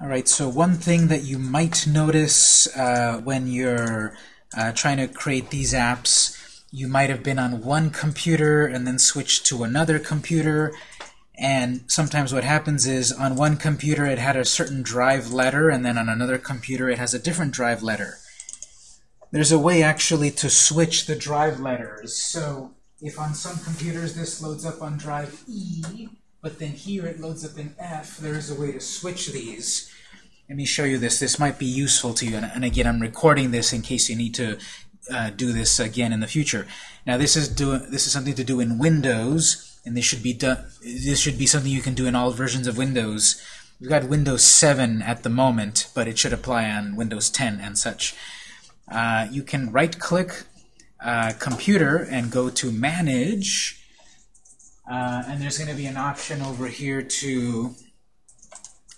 All right, so one thing that you might notice uh, when you're uh, trying to create these apps, you might have been on one computer and then switched to another computer, and sometimes what happens is on one computer it had a certain drive letter, and then on another computer it has a different drive letter. There's a way actually to switch the drive letters. So if on some computers this loads up on drive E, but then here it loads up in F, there is a way to switch these. Let me show you this. This might be useful to you. And, and again, I'm recording this in case you need to uh, do this again in the future. Now, this is do this is something to do in Windows, and this should be done. This should be something you can do in all versions of Windows. We've got Windows 7 at the moment, but it should apply on Windows 10 and such. Uh, you can right-click uh, Computer and go to Manage, uh, and there's going to be an option over here to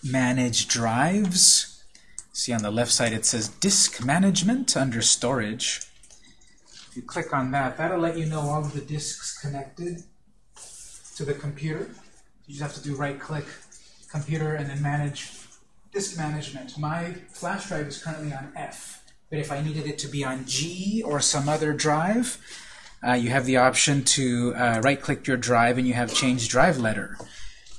manage drives. See on the left side it says Disk Management under Storage. If you click on that, that'll let you know all of the disks connected to the computer. You just have to do right-click Computer and then Manage Disk Management. My flash drive is currently on F, but if I needed it to be on G or some other drive, uh, you have the option to uh, right-click your drive and you have Change Drive Letter.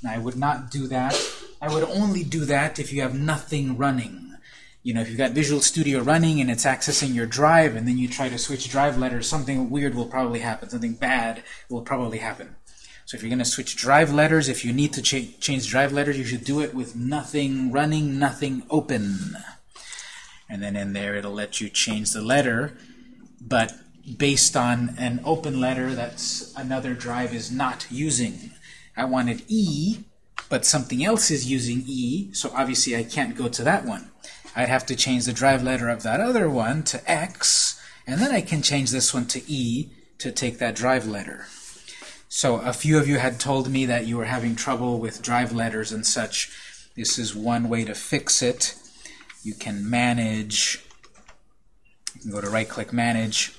Now, I would not do that. I would only do that if you have nothing running. You know, if you've got Visual Studio running and it's accessing your drive and then you try to switch drive letters, something weird will probably happen. Something bad will probably happen. So if you're going to switch drive letters, if you need to cha change drive letters, you should do it with nothing running, nothing open. And then in there it'll let you change the letter, but based on an open letter that another drive is not using. I wanted E, but something else is using E, so obviously I can't go to that one. I'd have to change the drive letter of that other one to X, and then I can change this one to E to take that drive letter. So a few of you had told me that you were having trouble with drive letters and such. This is one way to fix it. You can manage, you can go to right-click Manage,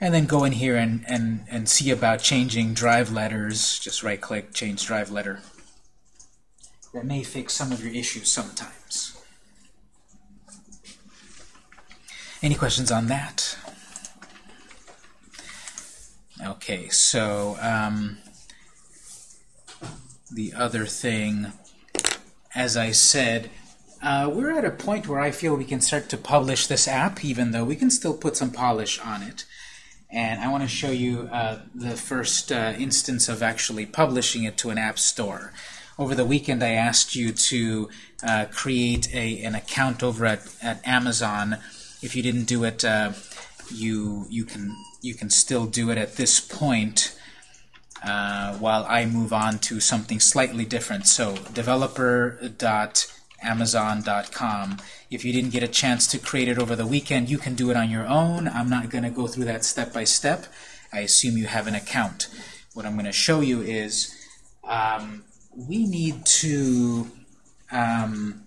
and then go in here and, and, and see about changing drive letters. Just right-click, change drive letter. That may fix some of your issues sometimes. Any questions on that? Okay, so um, the other thing, as I said, uh, we're at a point where I feel we can start to publish this app, even though we can still put some polish on it. And I want to show you uh, the first uh, instance of actually publishing it to an app store. Over the weekend, I asked you to uh, create a, an account over at, at Amazon if you didn't do it, uh, you you can you can still do it at this point uh, while I move on to something slightly different. So developer.amazon.com. If you didn't get a chance to create it over the weekend, you can do it on your own. I'm not going to go through that step by step. I assume you have an account. What I'm going to show you is um, we need to um,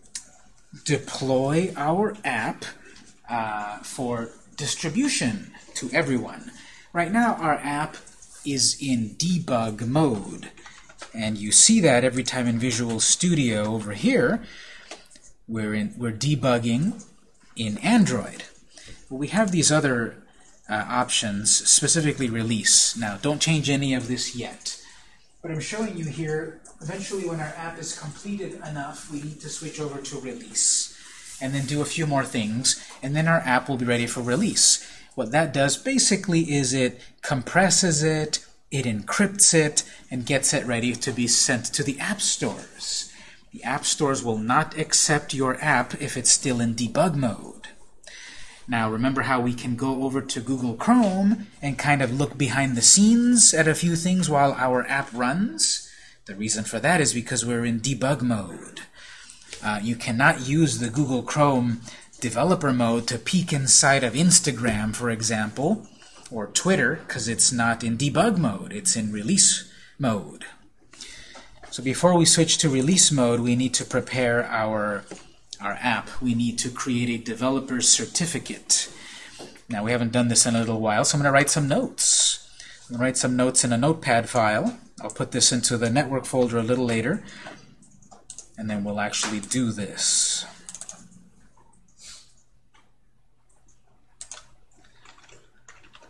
deploy our app uh, for distribution to everyone. Right now, our app is in debug mode. And you see that every time in Visual Studio over here, we're, in, we're debugging in Android. But we have these other uh, options, specifically release. Now, don't change any of this yet. But I'm showing you here, eventually when our app is completed enough, we need to switch over to release and then do a few more things, and then our app will be ready for release. What that does basically is it compresses it, it encrypts it, and gets it ready to be sent to the app stores. The app stores will not accept your app if it's still in debug mode. Now remember how we can go over to Google Chrome and kind of look behind the scenes at a few things while our app runs? The reason for that is because we're in debug mode. Uh, you cannot use the Google Chrome developer mode to peek inside of Instagram, for example, or Twitter, because it's not in debug mode. It's in release mode. So before we switch to release mode, we need to prepare our, our app. We need to create a developer certificate. Now, we haven't done this in a little while, so I'm going to write some notes. I'm going to write some notes in a notepad file. I'll put this into the network folder a little later. and then we'll actually do this.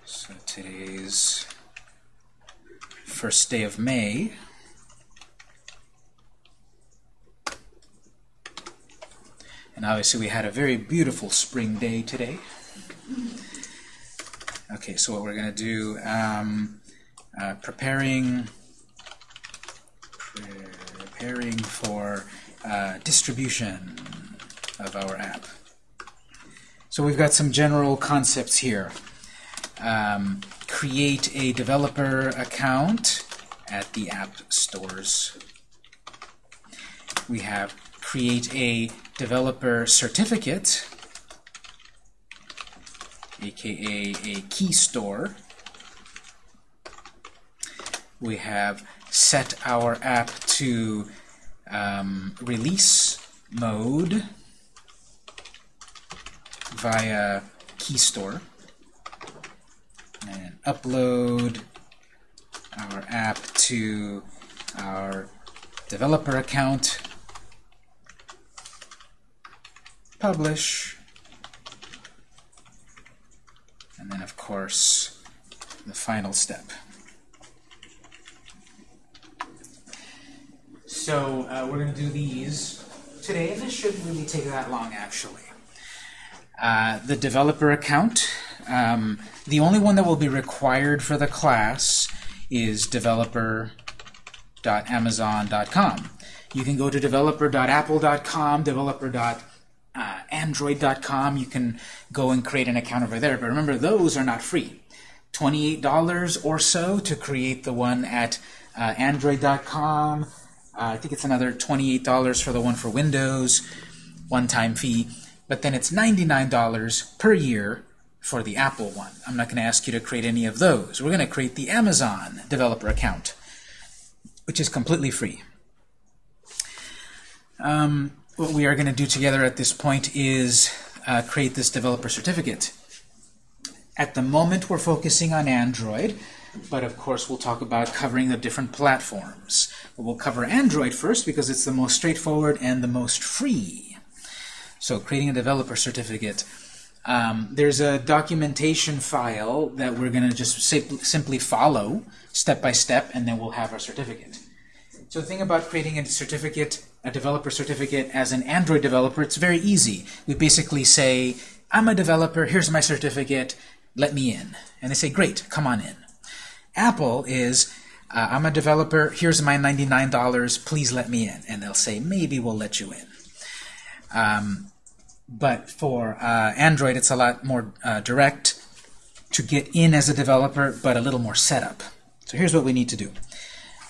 So today's first day of May. And obviously we had a very beautiful spring day today. Okay, so what we're going to do, um, uh, preparing, preparing for uh, distribution of our app. So we've got some general concepts here. Um, create a developer account at the app stores. We have create a developer certificate, aka a key store. We have set our app to um, release mode via key store and upload our app to our developer account publish, and then, of course, the final step. So uh, we're going to do these today, and this shouldn't really take that long, actually. Uh, the developer account, um, the only one that will be required for the class is developer.amazon.com. You can go to developer.apple.com, developer uh, Android.com. You can go and create an account over there. But remember, those are not free. $28 or so to create the one at uh, Android.com. Uh, I think it's another $28 for the one for Windows, one-time fee. But then it's $99 per year for the Apple one. I'm not going to ask you to create any of those. We're going to create the Amazon developer account, which is completely free. Um, what we are going to do together at this point is uh, create this developer certificate. At the moment, we're focusing on Android, but of course we'll talk about covering the different platforms. We'll cover Android first because it's the most straightforward and the most free. So creating a developer certificate. Um, there's a documentation file that we're going to just simply follow step by step, and then we'll have our certificate. So the thing about creating a certificate, a developer certificate as an Android developer, it's very easy. We basically say, I'm a developer, here's my certificate, let me in. And they say, great, come on in. Apple is, uh, I'm a developer, here's my $99, please let me in. And they'll say, maybe we'll let you in. Um, but for uh, Android, it's a lot more uh, direct to get in as a developer, but a little more setup. So here's what we need to do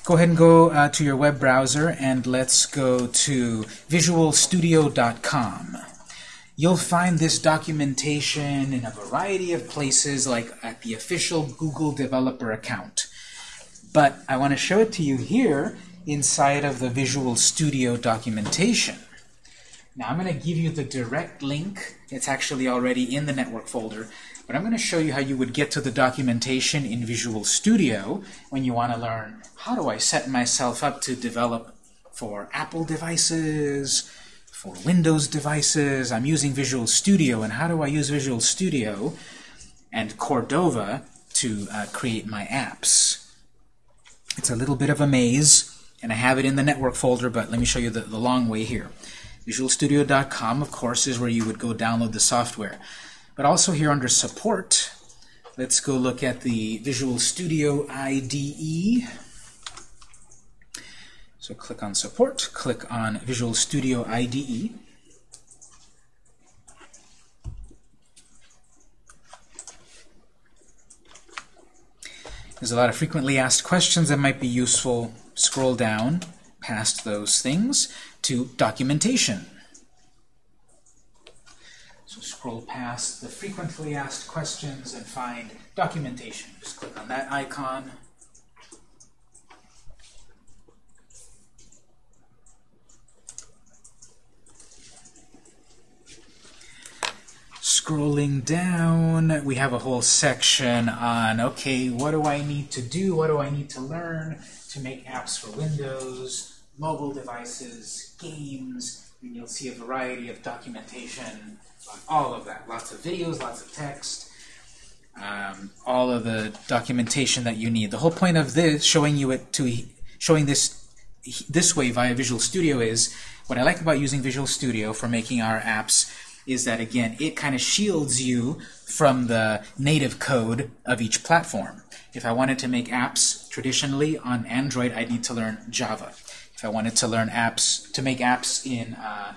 go ahead and go uh, to your web browser and let's go to visualstudio.com. You'll find this documentation in a variety of places, like at the official Google developer account. But I want to show it to you here inside of the Visual Studio documentation. Now I'm going to give you the direct link. It's actually already in the network folder. But I'm going to show you how you would get to the documentation in Visual Studio when you want to learn how do I set myself up to develop for Apple devices, for Windows devices. I'm using Visual Studio, and how do I use Visual Studio and Cordova to uh, create my apps? It's a little bit of a maze, and I have it in the network folder, but let me show you the, the long way here. VisualStudio.com, of course, is where you would go download the software. But also here under Support, let's go look at the Visual Studio IDE. So click on Support, click on Visual Studio IDE. There's a lot of frequently asked questions that might be useful. Scroll down past those things to Documentation. So scroll past the frequently asked questions and find documentation. Just click on that icon. Scrolling down, we have a whole section on, okay, what do I need to do? What do I need to learn to make apps for Windows? mobile devices, games, and you'll see a variety of documentation on all of that. Lots of videos, lots of text, um, all of the documentation that you need. The whole point of this, showing you it to showing this this way via Visual Studio is, what I like about using Visual Studio for making our apps is that, again, it kind of shields you from the native code of each platform. If I wanted to make apps traditionally on Android, I'd need to learn Java. If I wanted to learn apps, to make apps in uh,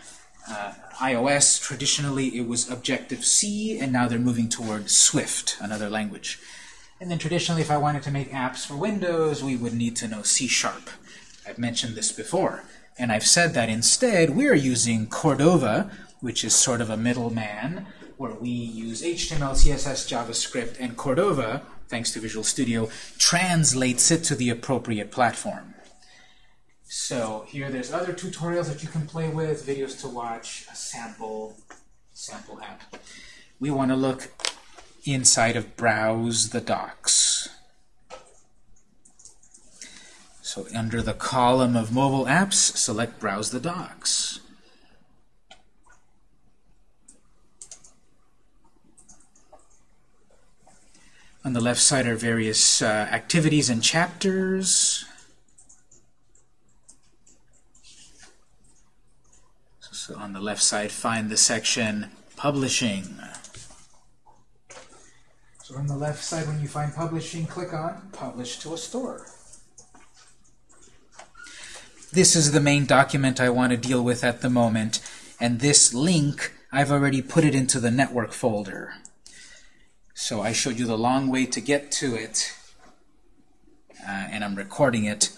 uh, iOS, traditionally it was Objective-C, and now they're moving toward Swift, another language. And then traditionally, if I wanted to make apps for Windows, we would need to know C-sharp. I've mentioned this before. And I've said that instead, we're using Cordova, which is sort of a middleman, where we use HTML, CSS, JavaScript, and Cordova, thanks to Visual Studio, translates it to the appropriate platform. So here there's other tutorials that you can play with, videos to watch, a sample, sample app. We want to look inside of Browse the Docs. So under the column of mobile apps, select Browse the Docs. On the left side are various uh, activities and chapters. So on the left side, find the section Publishing. So on the left side, when you find Publishing, click on Publish to a Store. This is the main document I want to deal with at the moment, and this link, I've already put it into the network folder. So I showed you the long way to get to it, uh, and I'm recording it,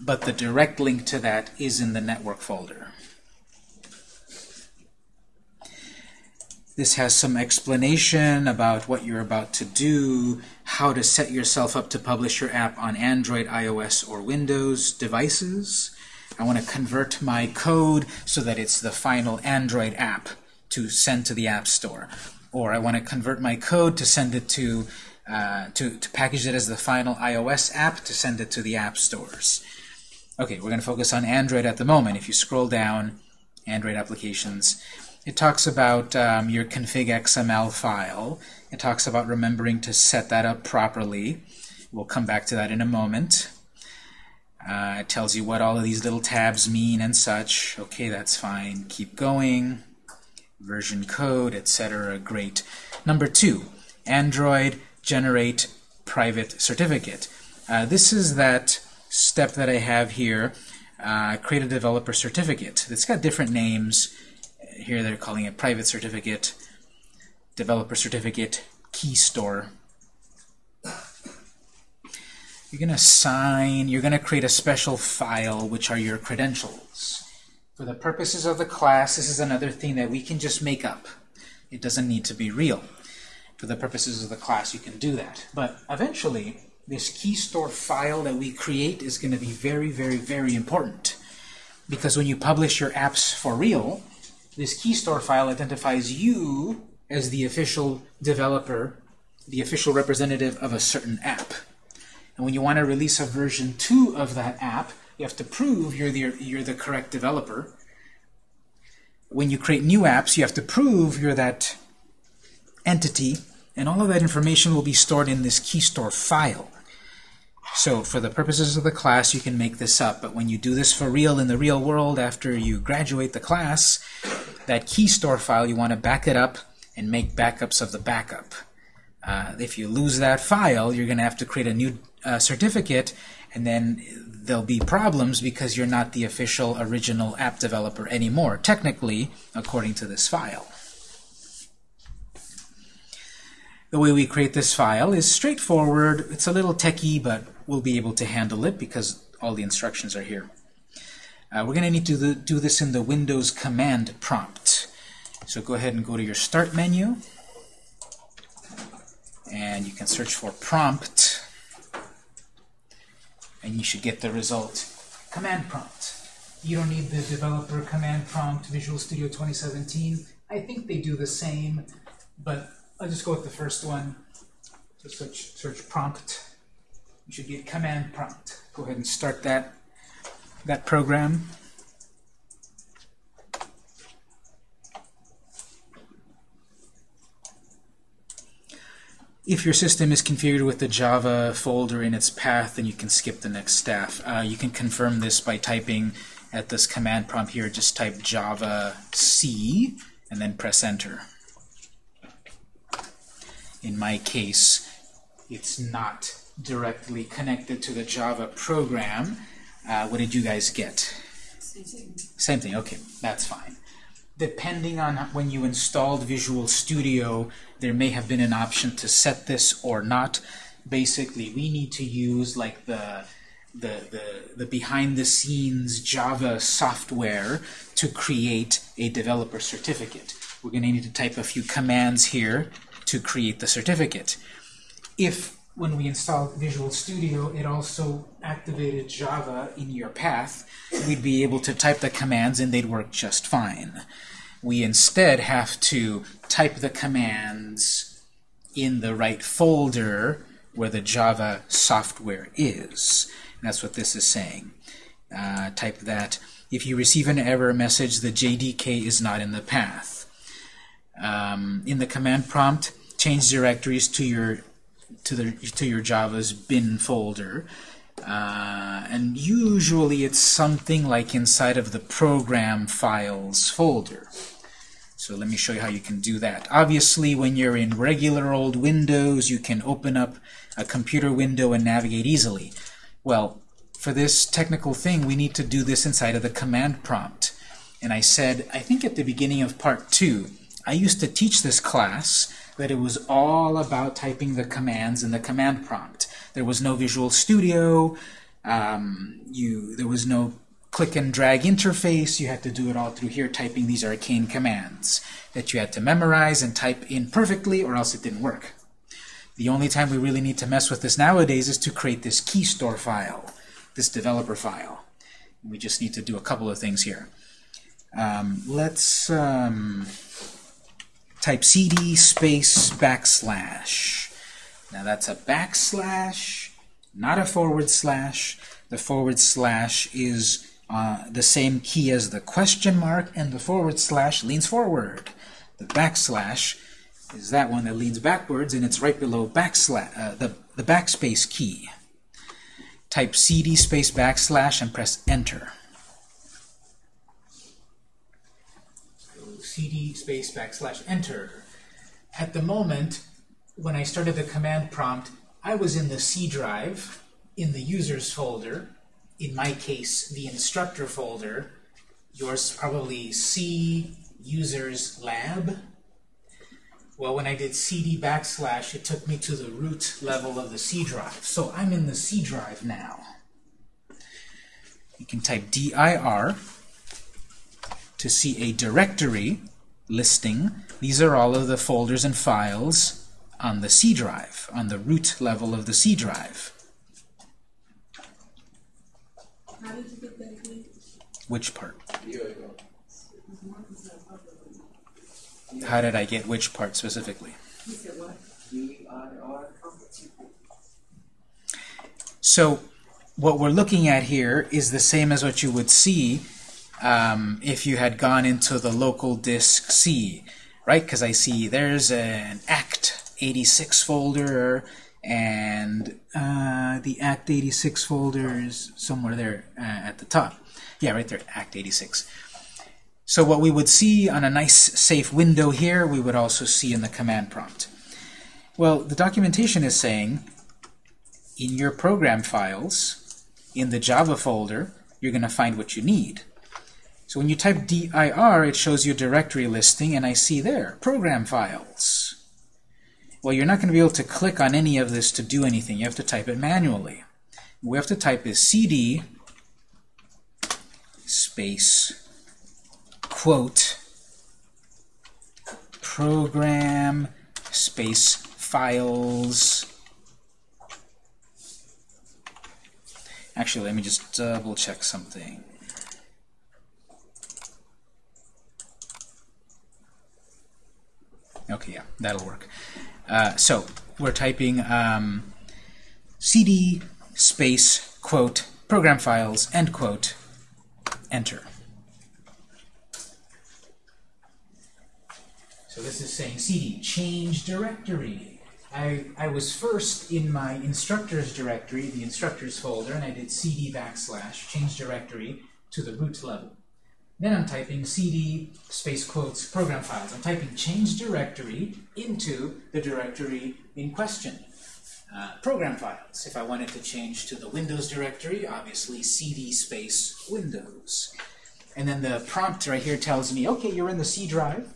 but the direct link to that is in the network folder. This has some explanation about what you're about to do, how to set yourself up to publish your app on Android, iOS, or Windows devices, I want to convert my code so that it's the final Android app to send to the App Store. Or I want to convert my code to send it to, uh, to, to package it as the final iOS app to send it to the app stores. Okay, we're going to focus on Android at the moment. If you scroll down, Android applications, it talks about um, your config XML file. It talks about remembering to set that up properly. We'll come back to that in a moment. Uh, it tells you what all of these little tabs mean and such. Okay, that's fine. Keep going. Version code, etc. Great. Number two, Android generate private certificate. Uh, this is that step that I have here. Uh, create a developer certificate. It's got different names. Here they're calling it private certificate, developer certificate, key store. You're going to sign, you're going to create a special file, which are your credentials. For the purposes of the class, this is another thing that we can just make up. It doesn't need to be real. For the purposes of the class, you can do that. But eventually, this key store file that we create is going to be very, very, very important. Because when you publish your apps for real, this key store file identifies you as the official developer, the official representative of a certain app. And when you want to release a version 2 of that app, you have to prove you're the, you're the correct developer. When you create new apps, you have to prove you're that entity, and all of that information will be stored in this key store file. So for the purposes of the class, you can make this up, but when you do this for real in the real world after you graduate the class, that key store file, you want to back it up and make backups of the backup. Uh, if you lose that file, you're going to have to create a new uh, certificate, and then there'll be problems because you're not the official original app developer anymore, technically, according to this file. The way we create this file is straightforward. It's a little techy, but we'll be able to handle it because all the instructions are here. Uh, we're going to need to do this in the Windows command prompt. So go ahead and go to your Start menu, and you can search for prompt and you should get the result. Command prompt. You don't need the developer command prompt Visual Studio 2017. I think they do the same, but I'll just go with the first one. So search, search prompt. You should get command prompt. Go ahead and start that. that program? If your system is configured with the Java folder in its path, then you can skip the next staff. Uh, you can confirm this by typing at this command prompt here, just type Java C and then press enter. In my case, it's not directly connected to the Java program. Uh, what did you guys get? Same thing. Same thing, okay, that's fine. Depending on when you installed Visual Studio, there may have been an option to set this or not. Basically, we need to use like the the, the, the behind-the-scenes Java software to create a developer certificate. We're going to need to type a few commands here to create the certificate. If, when we installed Visual Studio, it also activated Java in your path, we'd be able to type the commands and they'd work just fine. We instead have to type the commands in the right folder where the Java software is. And that's what this is saying. Uh, type that. If you receive an error message, the JDK is not in the path. Um, in the command prompt, change directories to your to the to your Java's bin folder. Uh, and usually it's something like inside of the program files folder. So let me show you how you can do that. Obviously, when you're in regular old Windows, you can open up a computer window and navigate easily. Well, for this technical thing, we need to do this inside of the command prompt. And I said, I think at the beginning of part two, I used to teach this class that it was all about typing the commands in the command prompt. There was no Visual Studio, um, you, there was no click and drag interface, you had to do it all through here typing these arcane commands that you had to memorize and type in perfectly or else it didn't work. The only time we really need to mess with this nowadays is to create this key store file, this developer file. We just need to do a couple of things here. Um, let's um, type cd space backslash. Now that's a backslash, not a forward slash. The forward slash is uh, the same key as the question mark, and the forward slash leans forward. The backslash is that one that leads backwards, and it's right below backslash, uh, the, the backspace key. Type cd space backslash and press enter. So cd space backslash enter. At the moment, when I started the command prompt, I was in the C drive, in the users folder, in my case, the instructor folder, yours probably C users lab, well, when I did cd backslash, it took me to the root level of the C drive. So I'm in the C drive now. You can type dir to see a directory listing. These are all of the folders and files on the C drive, on the root level of the C drive. Which part? How did I get which part specifically? So what we're looking at here is the same as what you would see um, if you had gone into the local disk C, right? Because I see there's an ACT 86 folder and uh, the ACT 86 folder is somewhere there uh, at the top. Yeah, right there, ACT 86. So what we would see on a nice safe window here, we would also see in the command prompt. Well, the documentation is saying in your program files, in the Java folder, you're going to find what you need. So when you type dir, it shows you directory listing, and I see there, program files. Well, you're not going to be able to click on any of this to do anything. You have to type it manually. What we have to type is cd space quote program space files actually let me just double check something okay yeah that'll work uh, so we're typing um, cd space quote program files end quote enter. So this is saying cd, change directory. I, I was first in my instructors directory, the instructors folder, and I did cd backslash, change directory, to the root level. Then I'm typing cd space quotes program files. I'm typing change directory into the directory in question. Uh, program files. If I wanted to change to the Windows directory, obviously cd space Windows. And then the prompt right here tells me, okay, you're in the C drive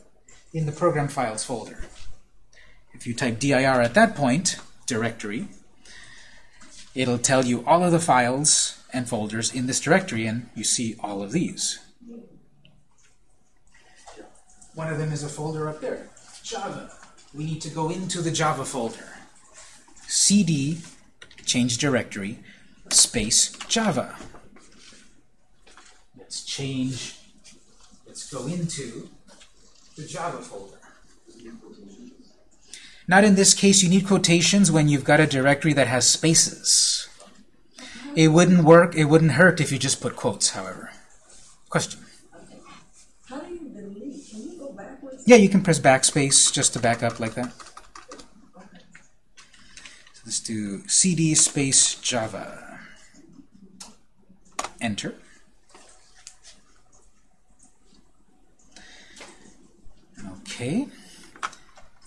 in the program files folder. If you type dir at that point, directory, it'll tell you all of the files and folders in this directory, and you see all of these. One of them is a folder up there, Java. We need to go into the Java folder. cd, change directory, space Java. Let's change, let's go into the Java folder. Not in this case, you need quotations when you've got a directory that has spaces. It wouldn't work, it wouldn't hurt if you just put quotes, however. Question? How do you delete? Can you go backwards? Yeah, you can press backspace just to back up like that. So let's do cd space java. Enter. Okay.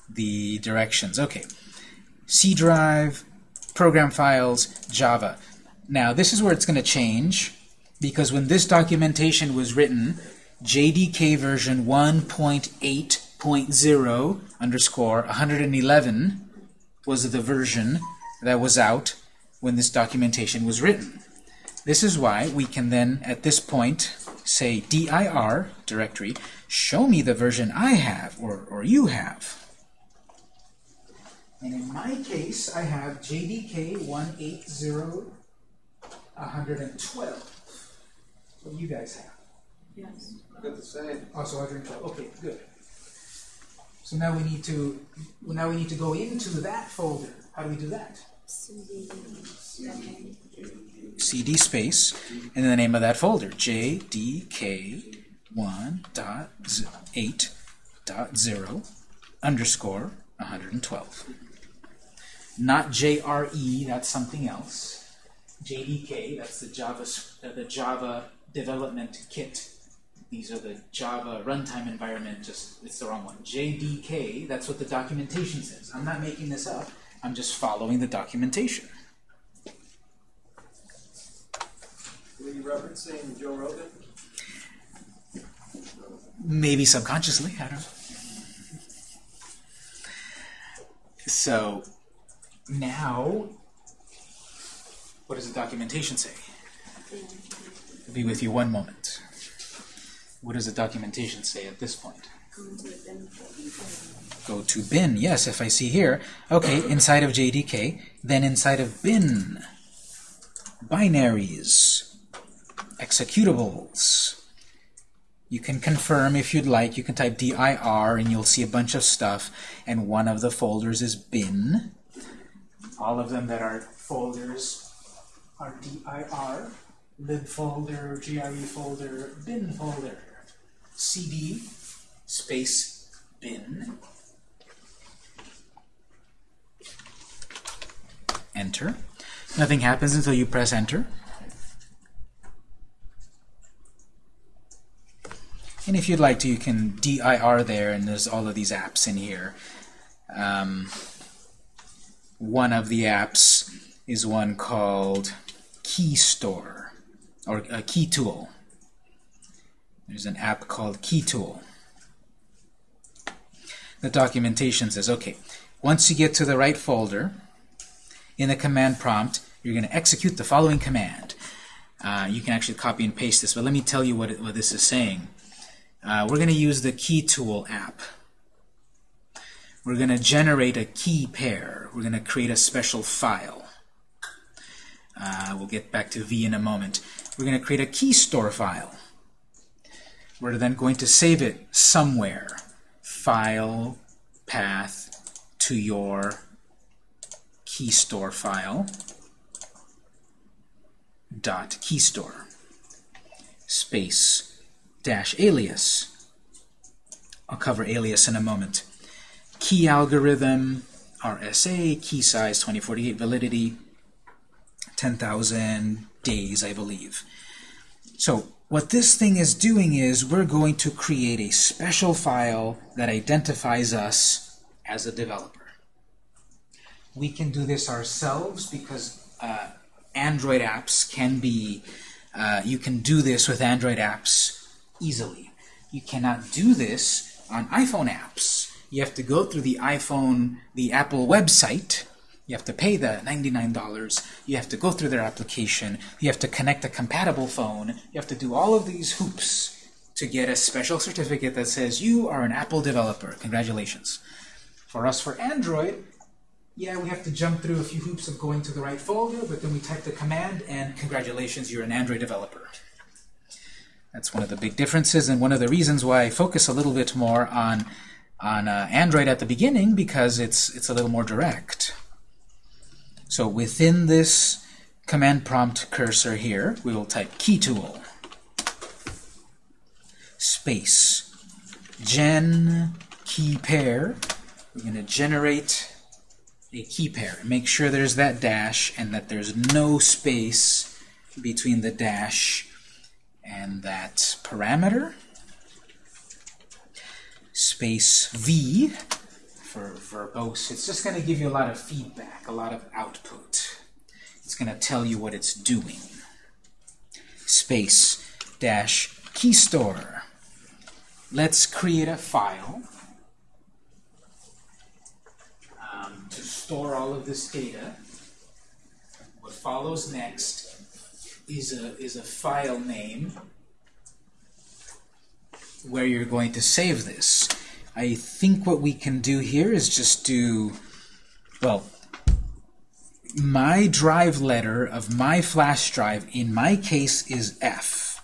The directions. Okay. C drive, program files, Java. Now, this is where it's going to change because when this documentation was written, JDK version 1.8.0 underscore 111 was the version that was out when this documentation was written. This is why we can then, at this point, say dir directory, show me the version I have or, or you have. And in my case, I have JDK 180 112. What do you guys have? Yes. Got the same. Also 112. Okay, good. So now we need to well, now we need to go into that folder. How do we do that? CD space and the name of that folder JDK1.8.0 underscore 112. Not JRE, that's something else. JDK, that's the Java uh, the Java development kit. These are the Java runtime environment, just it's the wrong one. JDK, that's what the documentation says. I'm not making this up. I'm just following the documentation. Were you referencing Joe Rogan? Maybe subconsciously, I don't know. So now, what does the documentation say? I'll be with you one moment. What does the documentation say at this point? Go to bin. Yes, if I see here. Okay, inside of JDK, then inside of bin. Binaries. Executables. You can confirm if you'd like. You can type dir and you'll see a bunch of stuff. And one of the folders is bin. All of them that are folders are dir. Lib folder, JRE folder, bin folder. Cd space bin. Enter. Nothing happens until you press enter. And if you'd like to, you can dir there, and there's all of these apps in here. Um, one of the apps is one called Key Store, or a Key Tool. There's an app called KeyTool. The documentation says, okay, once you get to the right folder, in the command prompt, you're going to execute the following command. Uh, you can actually copy and paste this, but let me tell you what, it, what this is saying. Uh, we're going to use the Key Tool app. We're going to generate a key pair. We're going to create a special file. Uh, we'll get back to V in a moment. We're going to create a key store file. We're then going to save it somewhere. File, path, to your key store file dot key store. space dash alias. I'll cover alias in a moment. Key algorithm, RSA, key size 2048, validity 10,000 days, I believe. So what this thing is doing is we're going to create a special file that identifies us as a developer. We can do this ourselves because uh, Android apps can be, uh, you can do this with Android apps easily. You cannot do this on iPhone apps. You have to go through the iPhone, the Apple website, you have to pay the $99. You have to go through their application. You have to connect a compatible phone. You have to do all of these hoops to get a special certificate that says you are an Apple developer. Congratulations. For us, for Android, yeah, we have to jump through a few hoops of going to the right folder, but then we type the command, and congratulations, you're an Android developer. That's one of the big differences, and one of the reasons why I focus a little bit more on, on uh, Android at the beginning, because it's, it's a little more direct. So within this command prompt cursor here, we will type key tool space gen key pair. We're going to generate a key pair. Make sure there's that dash and that there's no space between the dash and that parameter. Space v for verbose. It's just going to give you a lot of feedback, a lot of output. It's going to tell you what it's doing. Space dash key store. Let's create a file um, to store all of this data. What follows next is a, is a file name where you're going to save this. I think what we can do here is just do, well, my drive letter of my flash drive, in my case, is F.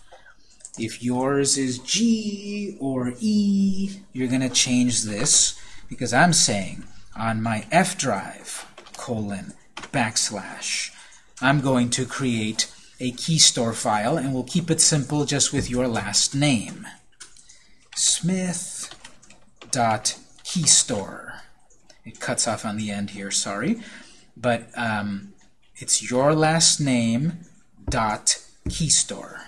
If yours is G or E, you're going to change this because I'm saying on my F drive, colon, backslash, I'm going to create a key store file, and we'll keep it simple just with your last name. Smith dot key store. It cuts off on the end here, sorry. But um, it's your last name dot key store.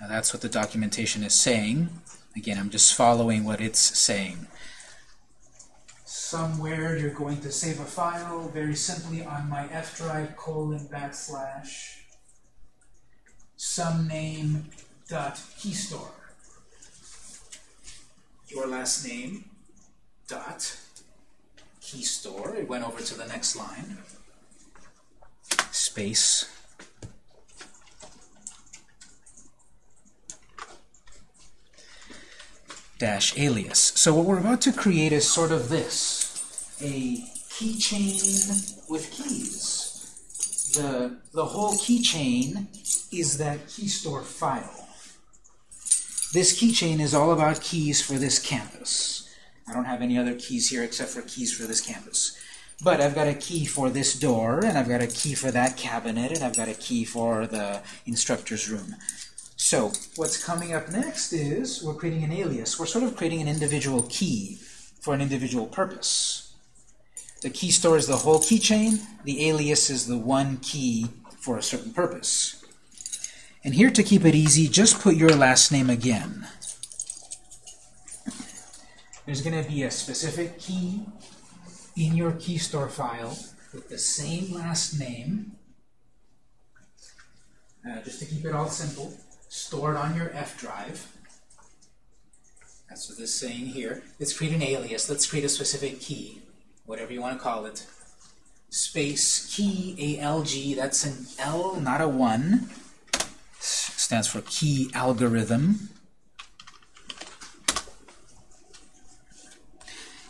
Now that's what the documentation is saying. Again, I'm just following what it's saying. Somewhere you're going to save a file very simply on my F drive colon backslash some name dot key store your last name dot key store. It went over to the next line. Space dash alias. So what we're about to create is sort of this, a keychain with keys. The, the whole keychain is that key store file. This keychain is all about keys for this campus. I don't have any other keys here except for keys for this campus. But I've got a key for this door, and I've got a key for that cabinet, and I've got a key for the instructor's room. So what's coming up next is we're creating an alias. We're sort of creating an individual key for an individual purpose. The key store is the whole keychain. The alias is the one key for a certain purpose. And here to keep it easy, just put your last name again. There's going to be a specific key in your key store file with the same last name, uh, just to keep it all simple, stored on your F drive. That's what this is saying here. Let's create an alias. Let's create a specific key, whatever you want to call it. Space key, ALG, that's an L, not a 1 stands for key algorithm.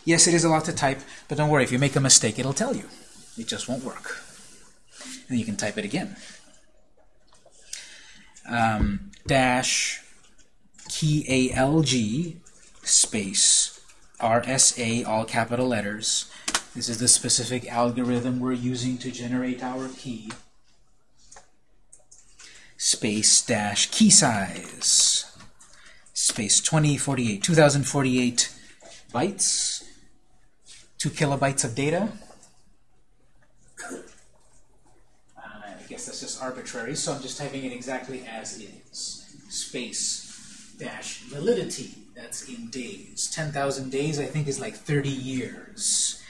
Yes, it is a lot to type, but don't worry, if you make a mistake, it'll tell you. It just won't work. And you can type it again. Um, dash key ALG space RSA, all capital letters. This is the specific algorithm we're using to generate our key space dash key size. Space 2048 2048 bytes. 2 kilobytes of data. I guess that's just arbitrary so I'm just typing it exactly as is. Space dash validity that's in days. 10,000 days I think is like 30 years.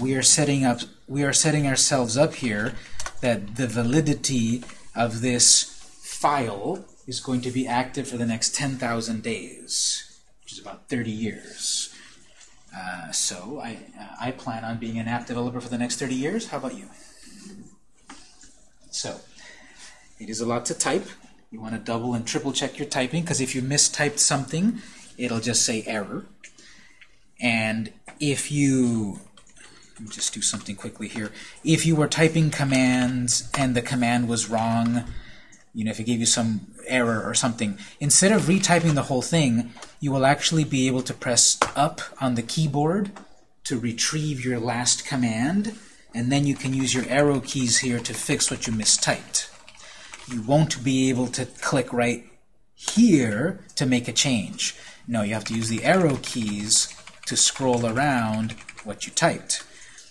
We are setting up we are setting ourselves up here that the validity of this file is going to be active for the next 10,000 days, which is about 30 years. Uh, so I, uh, I plan on being an app developer for the next 30 years. How about you? So it is a lot to type. You want to double and triple check your typing because if you mistyped something, it'll just say error. And if you just do something quickly here. If you were typing commands and the command was wrong, you know, if it gave you some error or something, instead of retyping the whole thing, you will actually be able to press up on the keyboard to retrieve your last command, and then you can use your arrow keys here to fix what you mistyped. You won't be able to click right here to make a change. No, you have to use the arrow keys to scroll around what you typed.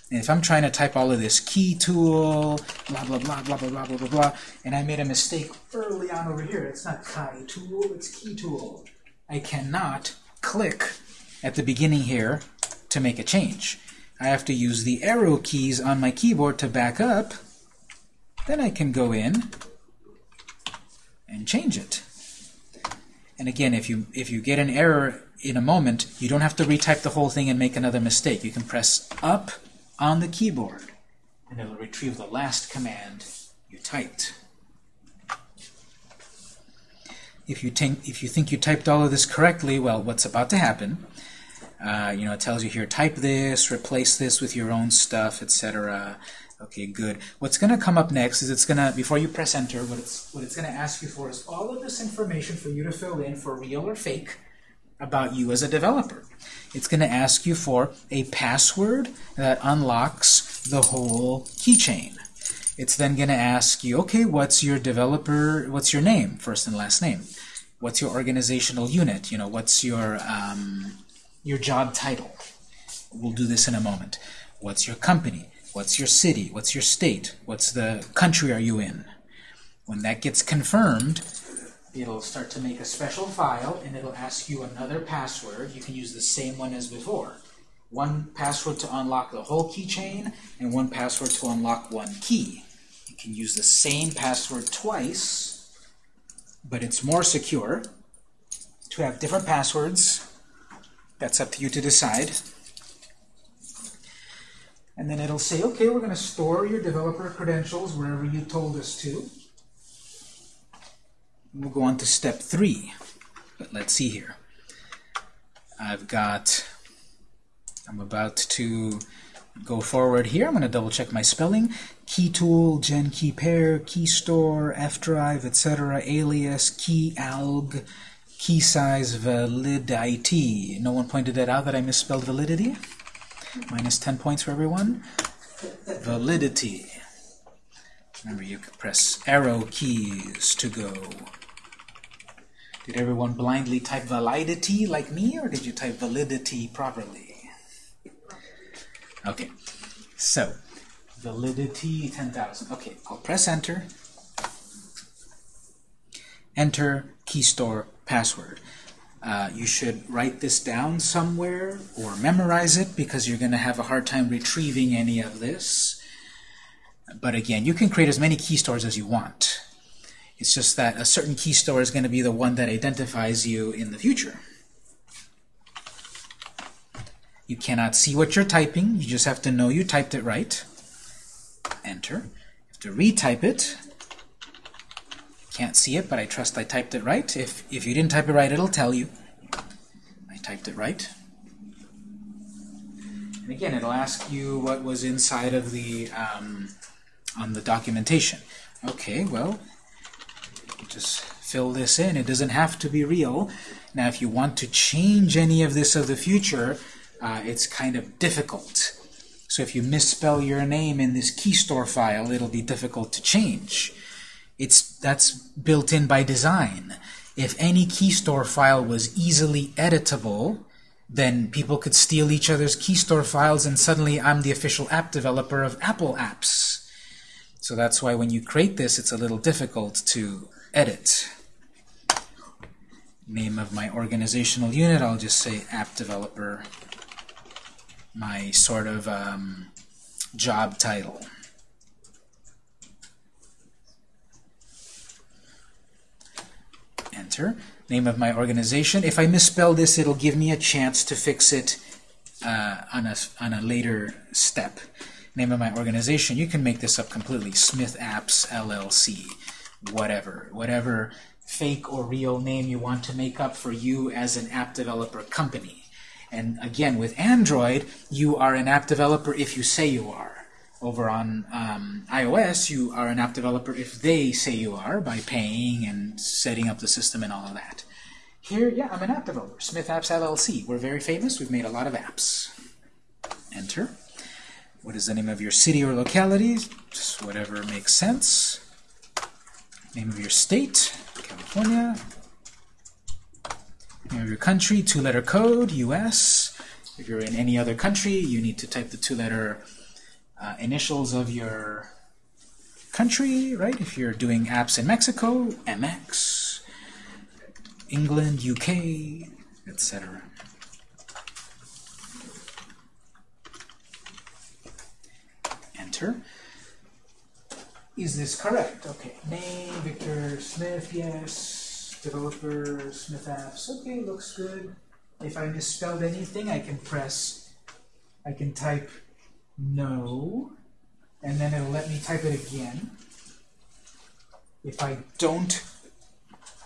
And if I'm trying to type all of this key tool, blah, blah, blah, blah, blah, blah, blah, blah, blah, and I made a mistake early on over here, it's not chi tool, it's key tool. I cannot click at the beginning here to make a change. I have to use the arrow keys on my keyboard to back up. Then I can go in and change it. And again, if you if you get an error in a moment, you don't have to retype the whole thing and make another mistake. You can press up on the keyboard, and it'll retrieve the last command you typed. If you, think, if you think you typed all of this correctly, well, what's about to happen? Uh, you know, it tells you here, type this, replace this with your own stuff, etc. Okay, good. What's going to come up next is it's going to, before you press enter, what it's, what it's going to ask you for is all of this information for you to fill in for real or fake about you as a developer. It's going to ask you for a password that unlocks the whole keychain. It's then going to ask you, okay, what's your developer, what's your name, first and last name? What's your organizational unit? You know, what's your, um, your job title? We'll do this in a moment. What's your company? What's your city? What's your state? What's the country are you in? When that gets confirmed, it'll start to make a special file and it'll ask you another password. You can use the same one as before. One password to unlock the whole keychain and one password to unlock one key. You can use the same password twice, but it's more secure to have different passwords. That's up to you to decide. And then it'll say, okay, we're going to store your developer credentials wherever you told us to. We'll go on to step three. But let's see here. I've got, I'm about to go forward here. I'm going to double check my spelling. Key tool, gen key pair, key store, F drive, etc., alias, key alg, key size, validity. No one pointed that out that I misspelled validity? Minus 10 points for everyone. Validity. Remember, you can press arrow keys to go. Did everyone blindly type validity like me, or did you type validity properly? Okay, so validity 10,000. Okay, I'll press enter. Enter key store password. Uh, you should write this down somewhere or memorize it because you're going to have a hard time retrieving any of this. But again, you can create as many key stores as you want. It's just that a certain key store is going to be the one that identifies you in the future. You cannot see what you're typing. You just have to know you typed it right. Enter. You have to retype it. Can't see it, but I trust I typed it right. If, if you didn't type it right, it'll tell you. I typed it right. And again, it'll ask you what was inside of the um, on the documentation. Okay, well, just fill this in. It doesn't have to be real. Now, if you want to change any of this of the future, uh, it's kind of difficult. So if you misspell your name in this key store file, it'll be difficult to change. It's That's built in by design. If any key store file was easily editable, then people could steal each other's key store files and suddenly I'm the official app developer of Apple apps. So that's why when you create this, it's a little difficult to edit. Name of my organizational unit, I'll just say app developer. My sort of um, job title. Enter. Name of my organization. If I misspell this, it'll give me a chance to fix it uh, on, a, on a later step. Name of my organization. You can make this up completely. Smith Apps LLC. Whatever. Whatever fake or real name you want to make up for you as an app developer company. And again, with Android, you are an app developer if you say you are. Over on um, iOS, you are an app developer if they say you are by paying and setting up the system and all of that. Here, yeah, I'm an app developer. Smith Apps LLC. We're very famous. We've made a lot of apps. Enter. What is the name of your city or locality? Just whatever makes sense. Name of your state, California. Name of your country, two-letter code, US. If you're in any other country, you need to type the two-letter uh, initials of your country, right? If you're doing apps in Mexico, MX, England, UK, etc. Is this correct? Okay. Name, Victor Smith, yes. Developer, Smith Apps. Okay, looks good. If I misspelled anything, I can press, I can type no, and then it'll let me type it again. If I don't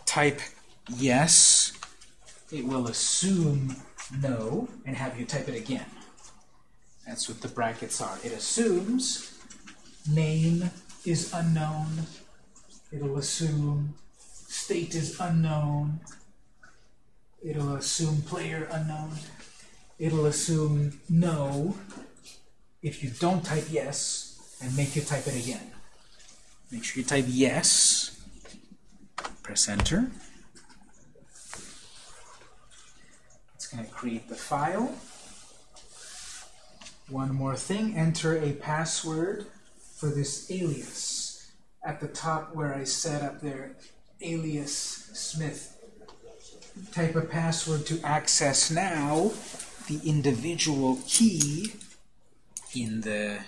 type yes, it will assume no and have you type it again. That's what the brackets are. It assumes name is unknown. It'll assume state is unknown. It'll assume player unknown. It'll assume no if you don't type yes and make you type it again. Make sure you type yes. Press enter. It's going to create the file. One more thing, enter a password for this alias. At the top where I set up there, alias Smith. Type a password to access now the individual key in the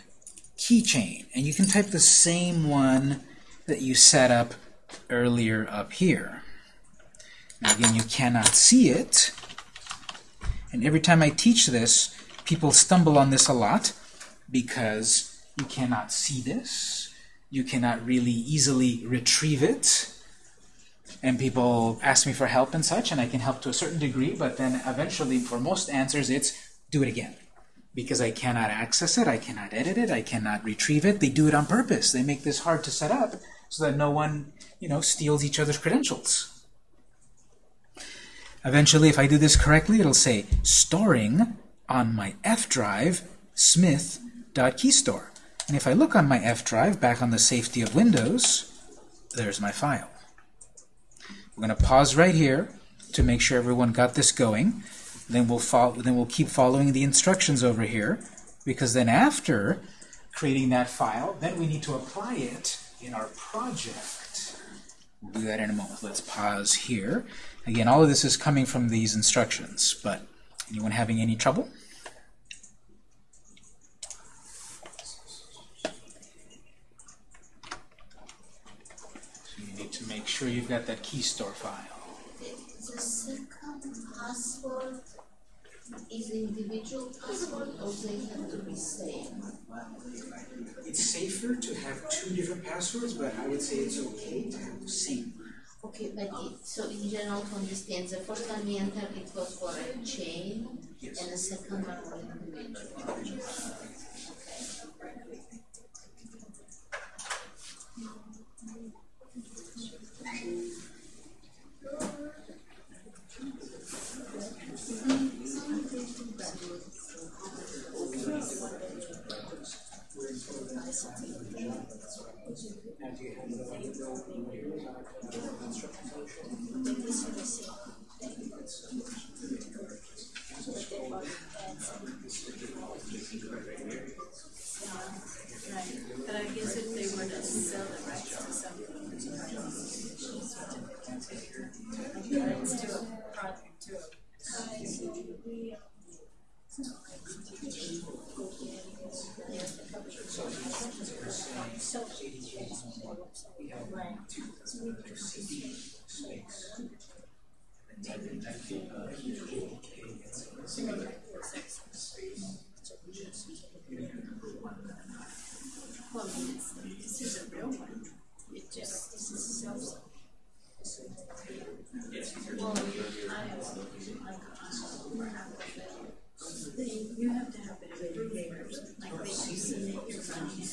keychain. And you can type the same one that you set up earlier up here. Now again, you cannot see it. And every time I teach this, people stumble on this a lot because you cannot see this. You cannot really easily retrieve it. And people ask me for help and such, and I can help to a certain degree, but then eventually, for most answers, it's do it again because I cannot access it, I cannot edit it, I cannot retrieve it. They do it on purpose. They make this hard to set up so that no one, you know, steals each other's credentials. Eventually, if I do this correctly, it'll say storing on my F drive smith.keystore. And if I look on my F drive, back on the safety of Windows, there's my file. We're going to pause right here to make sure everyone got this going. Then we'll follow, then we'll keep following the instructions over here, because then after creating that file, then we need to apply it in our project. We'll do that in a moment. Let's pause here. Again, all of this is coming from these instructions, but anyone having any trouble? So you need to make sure you've got that key store file. The second password is individual password or they have to be same? It's safer to have two different passwords, but I would say it's okay to have the same. Okay, but it, so in general to understand, the first time we enter it was for a chain Yes. and the second one for individual. Now, do you have the Right, but I guess if they were to sell the rights to something, it's to a project, to a. Right. Well, I mean, it's, this is a real one, it just, this is self. Well, I have, like, um, you have to have every papers, like they submit your money.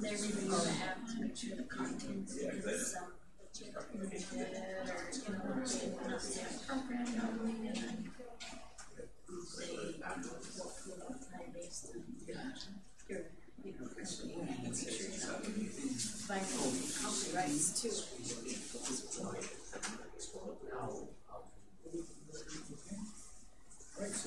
They review the app to make sure the content is, um, permitted or, you know, not the program normally, and then they, work with it based on your, you know, and make sure you're not violating copyrights too.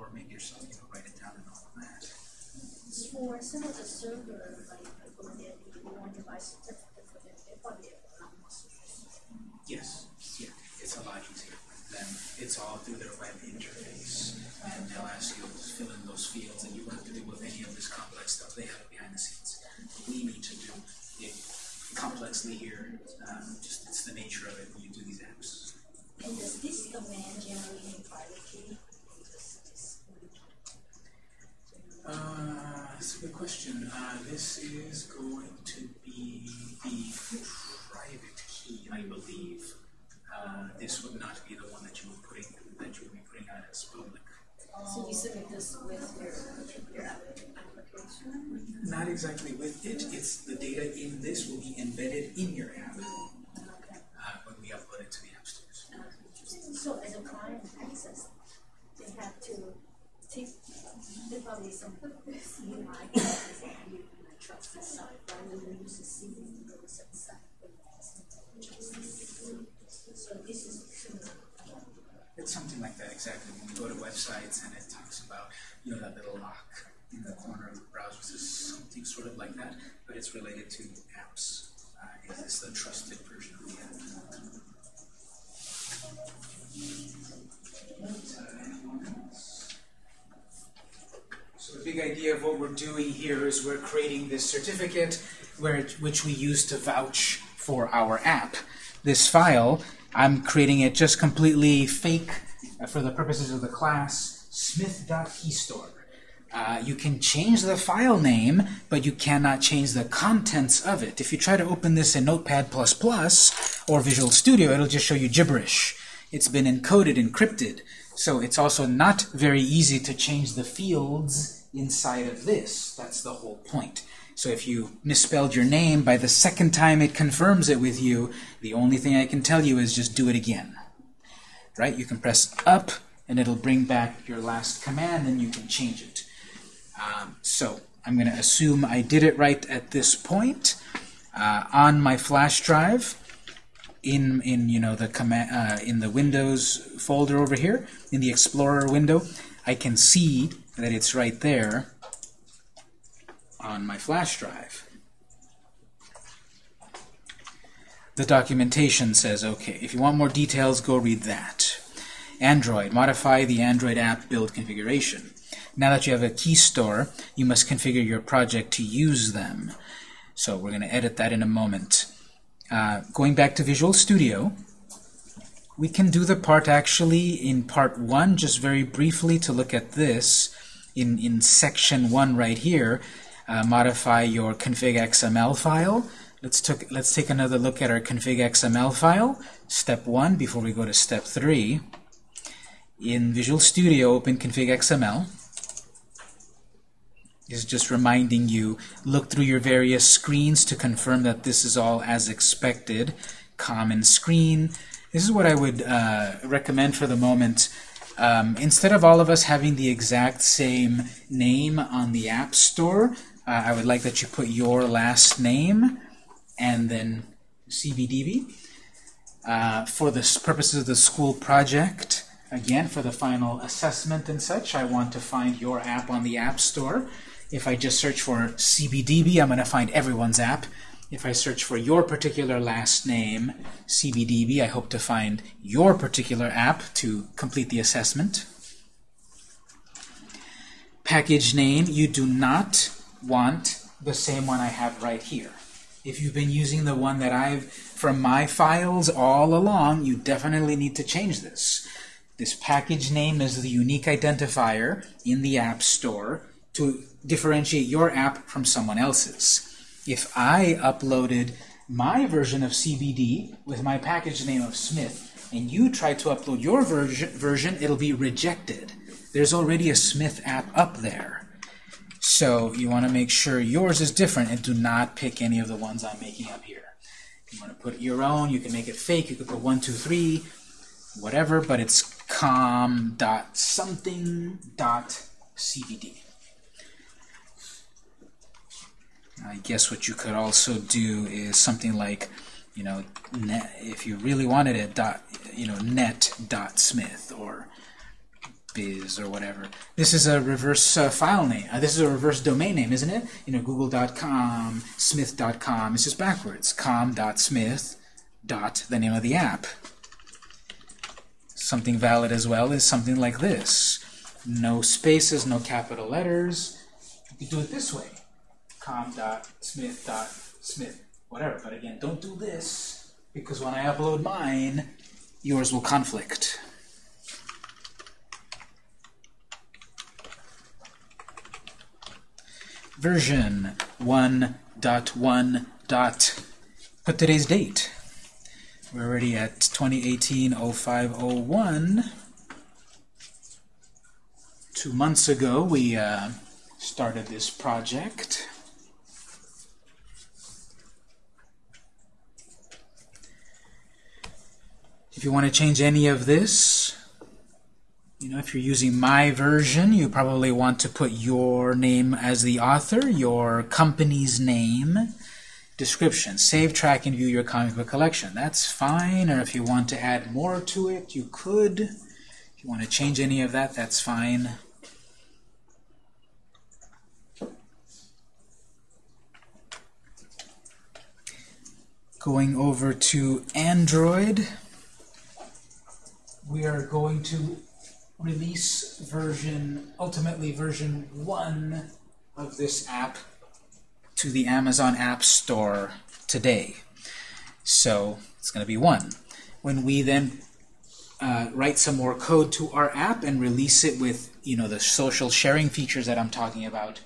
or make yourself, you know, write it down and all of that. For some of the server, like, they, you want to buy certificate for them, they probably have. Yes, yeah, it's a lot easier. Then it's all through their web interface, and they'll ask you to fill in those fields, and you won't have to deal with any of this complex stuff. They have it behind the scenes. We need to do it complexly here. Um, just it's the nature of it when you do these apps. And does this command generate a private key? Uh, that's a good question. Uh, this is going to be the private key, I believe. Uh, this would not be the one that you were putting that you would be putting out as public. So you submit this with your, your app- application? Not exactly with it. It's the data in this will be embedded in your app Okay. uh, when we upload it to the app stores. So as a client access, they have to take, they probably some UI classes that you can trust the site, rather than use the CV to go to some site. So this is similar. It's something like that exactly. When we go to websites and it talks about you know that little lock in the corner of the browser, this is something sort of like that, but it's related to apps. Uh, is this the trusted version of the app? So the big idea of what we're doing here is we're creating this certificate where which we use to vouch for our app. This file, I'm creating it just completely fake uh, for the purposes of the class, smith.keystore. Uh, you can change the file name, but you cannot change the contents of it. If you try to open this in Notepad++ or Visual Studio, it'll just show you gibberish. It's been encoded, encrypted, so it's also not very easy to change the fields inside of this. That's the whole point. So if you misspelled your name, by the second time it confirms it with you, the only thing I can tell you is just do it again. Right? You can press up, and it'll bring back your last command, and you can change it. Um, so I'm going to assume I did it right at this point. Uh, on my flash drive, in in you know the command uh, in the Windows folder over here, in the Explorer window, I can see that it's right there on my flash drive. The documentation says, okay, if you want more details, go read that. Android, modify the Android app build configuration. Now that you have a key store, you must configure your project to use them. So we're going to edit that in a moment. Uh, going back to Visual Studio, we can do the part actually in part 1, just very briefly to look at this in, in section 1 right here. Uh, modify your config XML file. Let's, took, let's take another look at our config XML file. Step 1 before we go to step 3. In Visual Studio, open config XML. Is just reminding you, look through your various screens to confirm that this is all as expected. Common screen. This is what I would uh, recommend for the moment. Um, instead of all of us having the exact same name on the App Store, uh, I would like that you put your last name and then CBDB. Uh, for the purposes of the school project, again, for the final assessment and such, I want to find your app on the App Store. If I just search for CBDB, I'm going to find everyone's app. If I search for your particular last name, CBDB, I hope to find your particular app to complete the assessment. Package name, you do not want the same one I have right here. If you've been using the one that I've, from my files all along, you definitely need to change this. This package name is the unique identifier in the App Store to differentiate your app from someone else's. If I uploaded my version of CBD with my package name of Smith, and you try to upload your version, version it'll be rejected. There's already a Smith app up there. So you want to make sure yours is different and do not pick any of the ones I'm making up here. You want to put your own, you can make it fake. You could put 123, whatever, but it's com dot something com.something.cbd. I guess what you could also do is something like, you know, net, if you really wanted it, dot, you know, net dot smith or biz or whatever. This is a reverse uh, file name. Uh, this is a reverse domain name, isn't it? You know, google.com, smith.com. It's just backwards. com.smith dot the name of the app. Something valid as well is something like this. No spaces, no capital letters. You could do it this way com.smith.smith, whatever. But again, don't do this, because when I upload mine, yours will conflict. Version 1.1. Dot, put today's date. We're already at 2018-0501. Two months ago, we uh, started this project. If you want to change any of this, you know, if you're using my version, you probably want to put your name as the author, your company's name, description, save, track, and view your comic book collection. That's fine, or if you want to add more to it, you could. If you want to change any of that, that's fine. Going over to Android we are going to release version, ultimately version 1 of this app to the Amazon App Store today. So it's going to be 1. When we then uh, write some more code to our app and release it with you know the social sharing features that I'm talking about,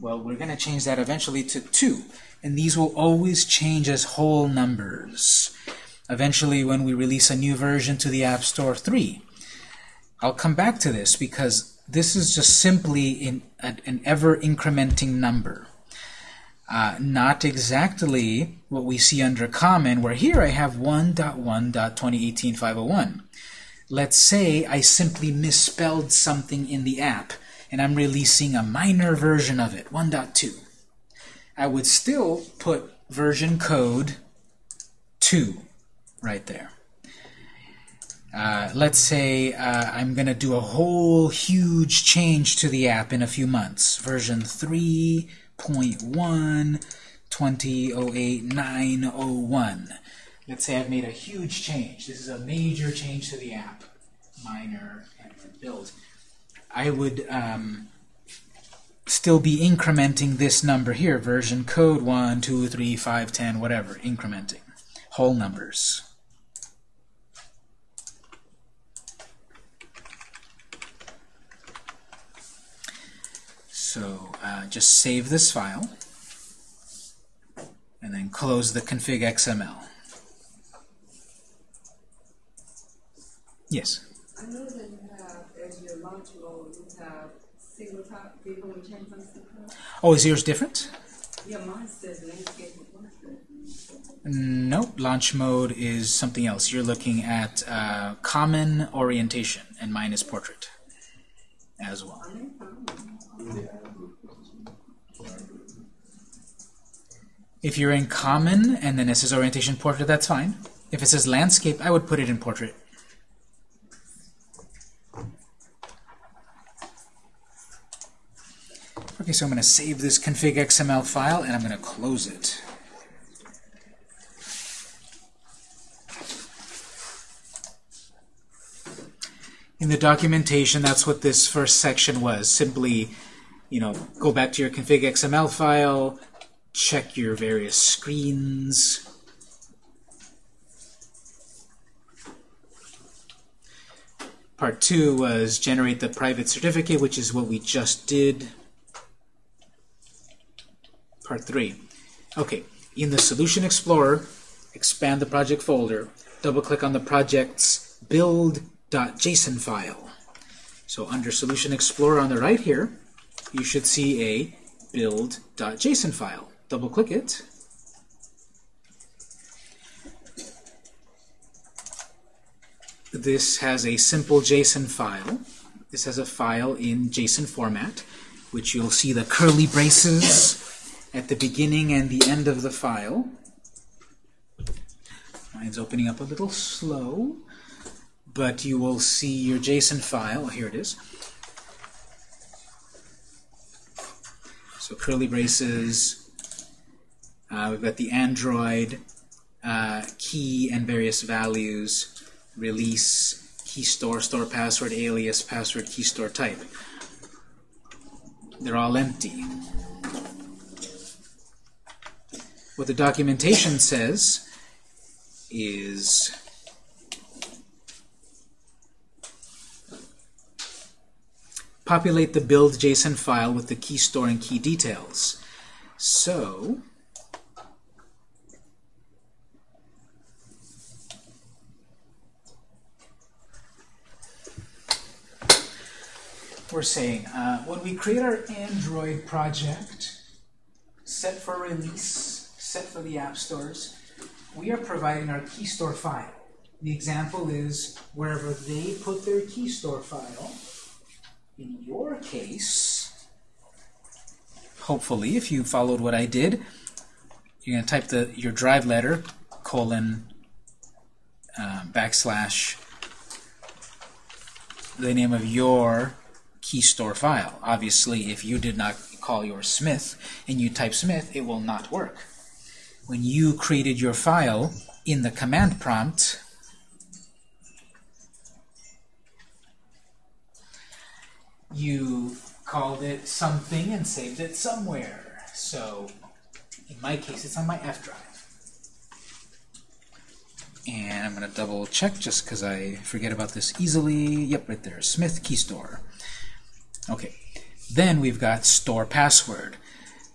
well, we're going to change that eventually to 2. And these will always change as whole numbers eventually when we release a new version to the App Store 3. I'll come back to this because this is just simply in, an ever-incrementing number. Uh, not exactly what we see under common, where here I have 1.1.2018.501. Let's say I simply misspelled something in the app, and I'm releasing a minor version of it, 1.2. I would still put version code 2 right there. Uh, let's say uh, I'm going to do a whole huge change to the app in a few months. Version 3.1, 2008.901. let's say I've made a huge change. This is a major change to the app. Minor and build. I would um, still be incrementing this number here, version code 1, 2, 3, 5, 10, whatever, incrementing. Whole numbers. So uh, just save this file and then close the config XML. Yes? I know that you have, as your launch mode, you have single top, do you want to change my single? Oh, is yours different? Yeah, mine says landscape and. Nope, launch mode is something else. You're looking at uh, common orientation, and mine is portrait as well. I mean, fine. If you're in common and then it says orientation portrait, that's fine. If it says landscape, I would put it in portrait. Okay, so I'm going to save this config XML file and I'm going to close it. In the documentation, that's what this first section was. Simply, you know, go back to your config XML file, check your various screens. Part two was generate the private certificate, which is what we just did. Part three. Okay, in the Solution Explorer, expand the project folder, double-click on the project's build.json file. So under Solution Explorer on the right here, you should see a build.json file. Double-click it. This has a simple JSON file. This has a file in JSON format, which you'll see the curly braces at the beginning and the end of the file. Mine's opening up a little slow, but you will see your JSON file. Here it is. So curly braces. Uh, we've got the Android uh, key and various values, release, key store, store password, alias, password, key store type. They're all empty. What the documentation says is populate the build JSON file with the key store and key details. So, we're saying uh, when we create our Android project, set for release, set for the app stores, we are providing our key store file. The example is wherever they put their key store file, in your case, hopefully, if you followed what I did, you're going to type the your drive letter, colon, uh, backslash, the name of your key store file. Obviously, if you did not call your Smith and you type Smith, it will not work. When you created your file in the command prompt, you called it something and saved it somewhere. So in my case, it's on my F drive. And I'm going to double check just because I forget about this easily. Yep, right there, Smith Key Store. Okay, then we've got store password.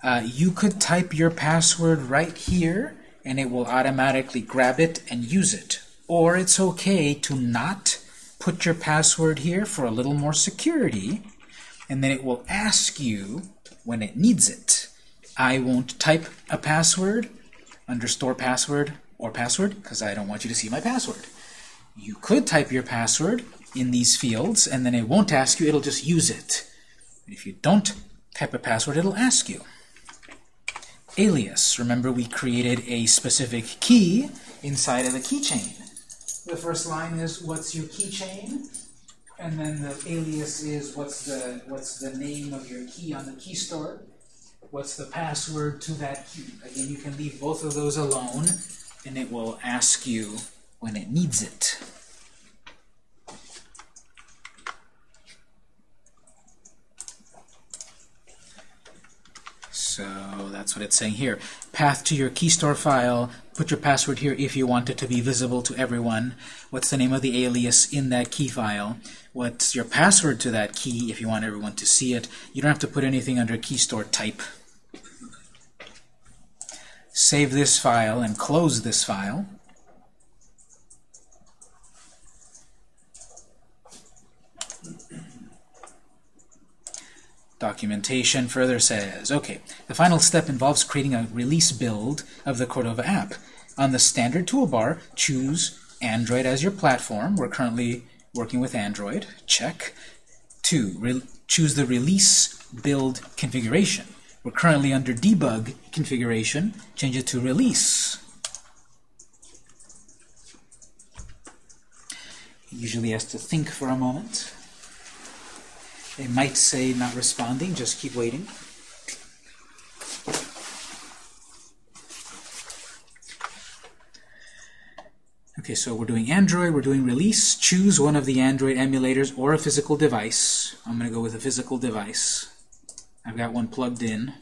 Uh, you could type your password right here and it will automatically grab it and use it. Or it's okay to not put your password here for a little more security and then it will ask you when it needs it. I won't type a password under store password or password because I don't want you to see my password. You could type your password in these fields and then it won't ask you, it'll just use it. If you don't type a password, it'll ask you. Alias. Remember we created a specific key inside of the keychain. The first line is what's your keychain? And then the alias is what's the what's the name of your key on the key store? What's the password to that key? Again, you can leave both of those alone and it will ask you when it needs it. So that's what it's saying here. Path to your key store file, put your password here if you want it to be visible to everyone. What's the name of the alias in that key file? What's your password to that key if you want everyone to see it? You don't have to put anything under key store type. Save this file and close this file. Documentation further says, okay, the final step involves creating a release build of the Cordova app. On the standard toolbar, choose Android as your platform. We're currently working with Android. Check. Two, choose the release build configuration. We're currently under debug configuration. Change it to release. Usually has to think for a moment. They might say not responding, just keep waiting. Okay, so we're doing Android, we're doing release. Choose one of the Android emulators or a physical device. I'm going to go with a physical device. I've got one plugged in.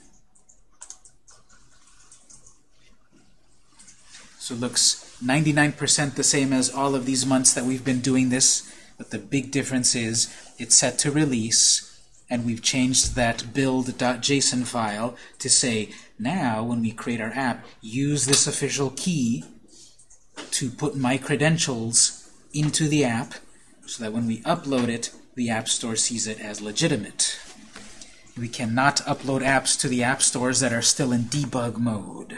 So it looks 99% the same as all of these months that we've been doing this, but the big difference is it's set to release, and we've changed that build.json file to say, now when we create our app, use this official key to put my credentials into the app so that when we upload it, the App Store sees it as legitimate. We cannot upload apps to the app stores that are still in debug mode.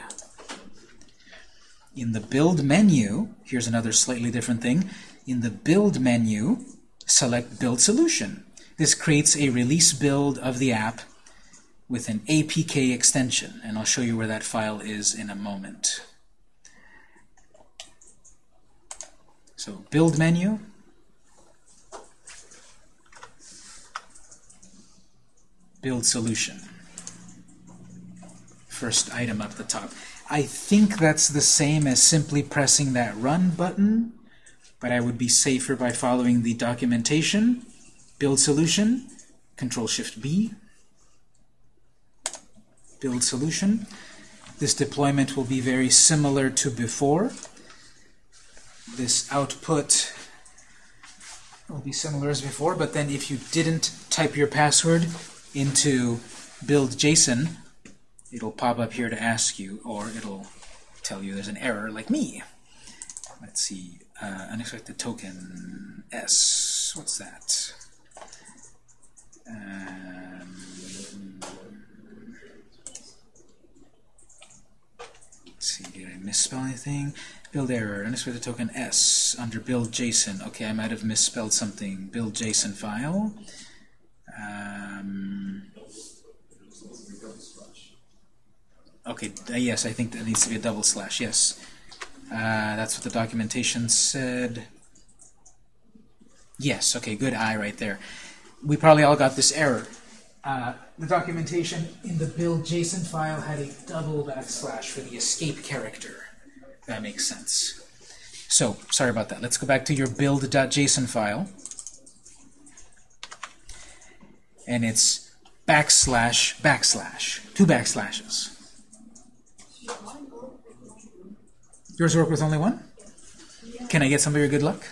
In the build menu, here's another slightly different thing. In the build menu, select build solution. This creates a release build of the app with an APK extension, and I'll show you where that file is in a moment. So build menu, build solution. First item up the top. I think that's the same as simply pressing that run button, but I would be safer by following the documentation, build solution, control shift B, build solution. This deployment will be very similar to before. This output will be similar as before, but then if you didn't type your password into build JSON, it'll pop up here to ask you, or it'll tell you there's an error like me. Let's see, uh, unexpected token S. What's that? Um, let's see, did I misspell anything? Build error, unexpected token S under build JSON. Okay, I might have misspelled something. Build JSON file. Um, okay, uh, yes, I think that needs to be a double slash, yes. Uh, that's what the documentation said. Yes, okay, good eye right there. We probably all got this error. Uh, the documentation in the build JSON file had a double backslash for the escape character. That makes sense. So, sorry about that. Let's go back to your build.json file. And it's backslash backslash. Two backslashes. Yours work with only one? Can I get some of your good luck?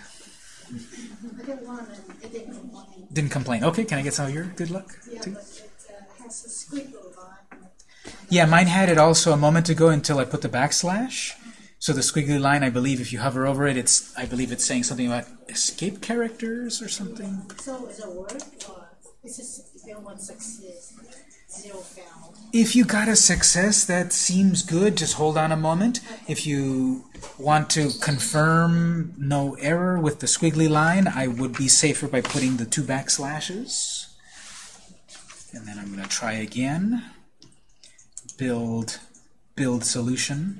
Didn't complain. Didn't complain. Okay, can I get some of your good luck? Yeah, too? Yeah, mine had it also a moment ago until I put the backslash. So the squiggly line, I believe, if you hover over it, it's I believe it's saying something about escape characters or something. So is it work or? If you got a success, that seems good. Just hold on a moment. If you want to confirm no error with the squiggly line, I would be safer by putting the two backslashes. And then I'm going to try again. Build, build solution.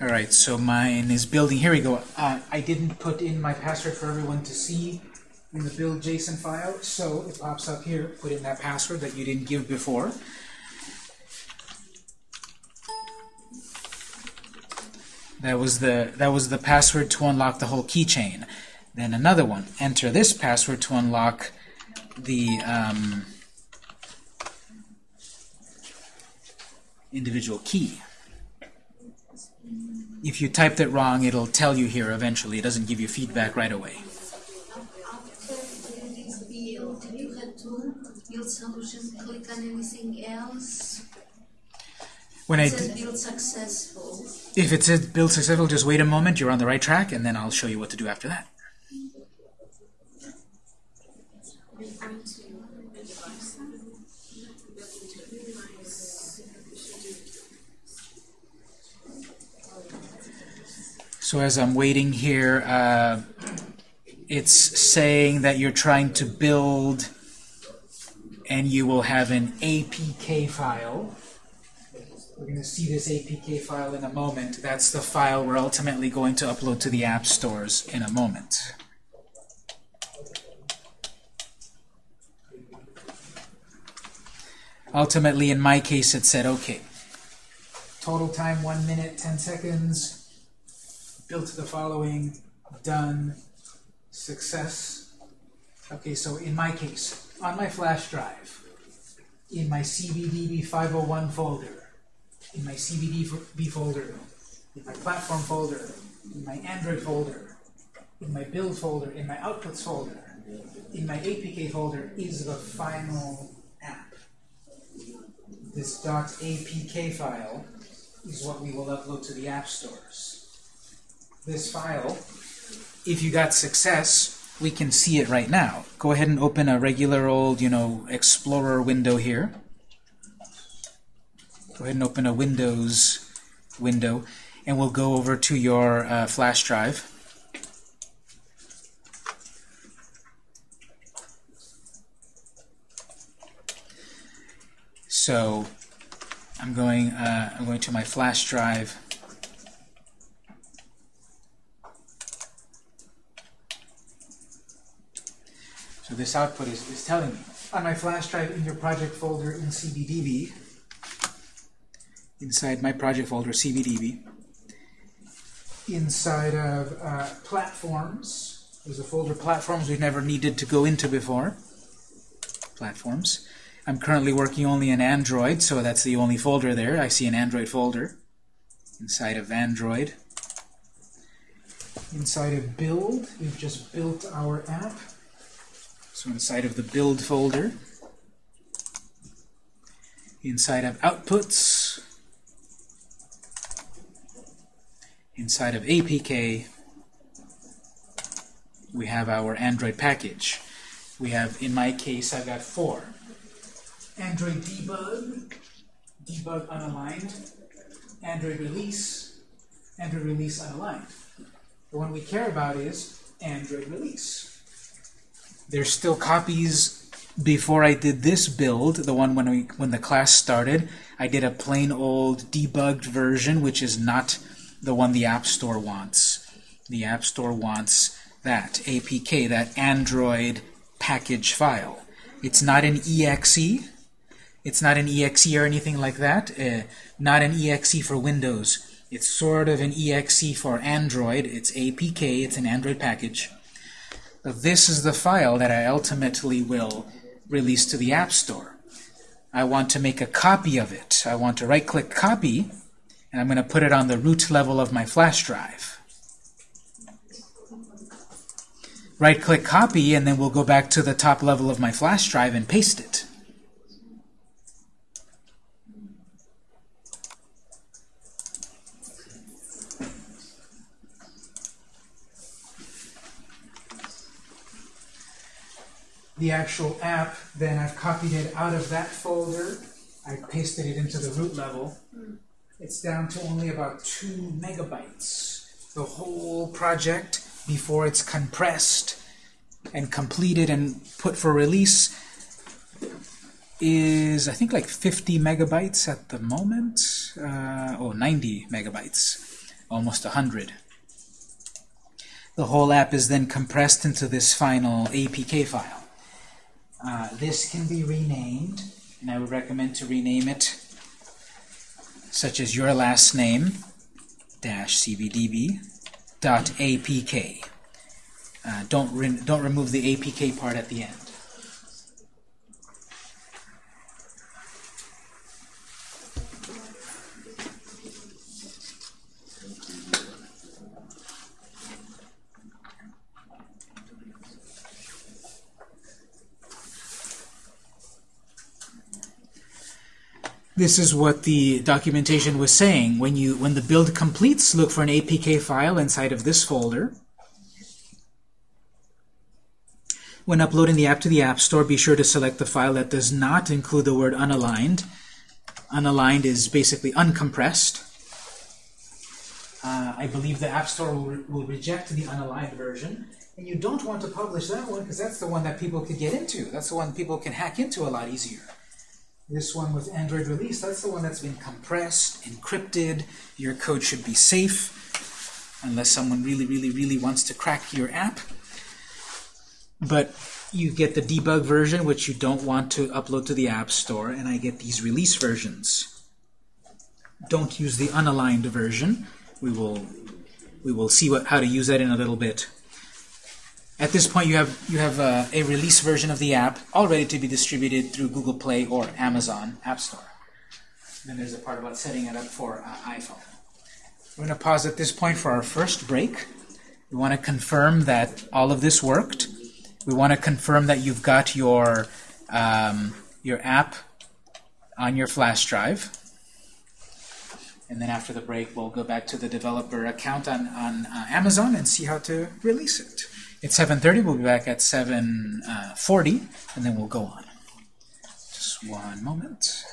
All right, so mine is building. Here we go. Uh, I didn't put in my password for everyone to see in the build JSON file, so it pops up here. Put in that password that you didn't give before. That was the that was the password to unlock the whole keychain. Then another one. Enter this password to unlock the um, individual key. If you typed it wrong, it'll tell you here eventually. It doesn't give you feedback right away. After this build, you had to build solution, click on anything else. When I says build successful. if it says build successful, just wait a moment. You're on the right track, and then I'll show you what to do after that. So as I'm waiting here, uh, it's saying that you're trying to build, and you will have an APK file. We're going to see this APK file in a moment. That's the file we're ultimately going to upload to the app stores in a moment. Ultimately, in my case, it said, okay, total time 1 minute, 10 seconds, built the following, done, success. Okay, so in my case, on my flash drive, in my CBDB 501 folder, in my CBDB folder, in my platform folder, in my Android folder, in my build folder, in my outputs folder, in my APK folder is the final app. This .apk file is what we will upload to the app stores. This file, if you got success, we can see it right now. Go ahead and open a regular old, you know, Explorer window here. Go ahead and open a Windows window, and we'll go over to your uh, flash drive. So I'm going. Uh, I'm going to my flash drive. So this output is, is telling me on my flash drive in your project folder in CBDB, inside my project folder CBDB, inside of uh, platforms, there's a folder platforms we've never needed to go into before. Platforms. I'm currently working only in Android, so that's the only folder there. I see an Android folder inside of Android. Inside of build, we've just built our app. So inside of the build folder, inside of outputs, inside of APK, we have our Android package. We have, in my case, I've got four. Android debug, debug unaligned, Android release, Android release unaligned. The one we care about is Android release. There's still copies before I did this build, the one when we when the class started. I did a plain old debugged version, which is not the one the App Store wants. The App Store wants that APK, that Android package file. It's not an exe. It's not an exe or anything like that. Uh, not an exe for Windows. It's sort of an exe for Android. It's APK. It's an Android package. This is the file that I ultimately will release to the App Store. I want to make a copy of it. I want to right-click Copy, and I'm going to put it on the root level of my flash drive. Right-click Copy, and then we'll go back to the top level of my flash drive and paste it. The actual app, then I've copied it out of that folder. I pasted it into the root level. It's down to only about two megabytes. The whole project, before it's compressed and completed and put for release, is I think like 50 megabytes at the moment. Uh, oh, 90 megabytes. almost 100. The whole app is then compressed into this final APK file. Uh, this can be renamed, and I would recommend to rename it such as your last name dash cbdb dot apk. Uh, don't re don't remove the apk part at the end. This is what the documentation was saying. When you when the build completes, look for an APK file inside of this folder. When uploading the app to the App Store, be sure to select the file that does not include the word unaligned. Unaligned is basically uncompressed. Uh, I believe the App Store will, re will reject the unaligned version. And you don't want to publish that one because that's the one that people could get into. That's the one people can hack into a lot easier. This one with Android release, that's the one that's been compressed, encrypted. Your code should be safe unless someone really, really, really wants to crack your app. But you get the debug version, which you don't want to upload to the App Store, and I get these release versions. Don't use the unaligned version. We will we will see what, how to use that in a little bit. At this point, you have you have uh, a release version of the app all ready to be distributed through Google Play or Amazon App Store. Then there's a part about setting it up for uh, iPhone. We're going to pause at this point for our first break. We want to confirm that all of this worked. We want to confirm that you've got your um, your app on your flash drive. And then after the break, we'll go back to the developer account on, on uh, Amazon and see how to release it. It's 7.30. We'll be back at 7.40, uh, and then we'll go on. Just one moment.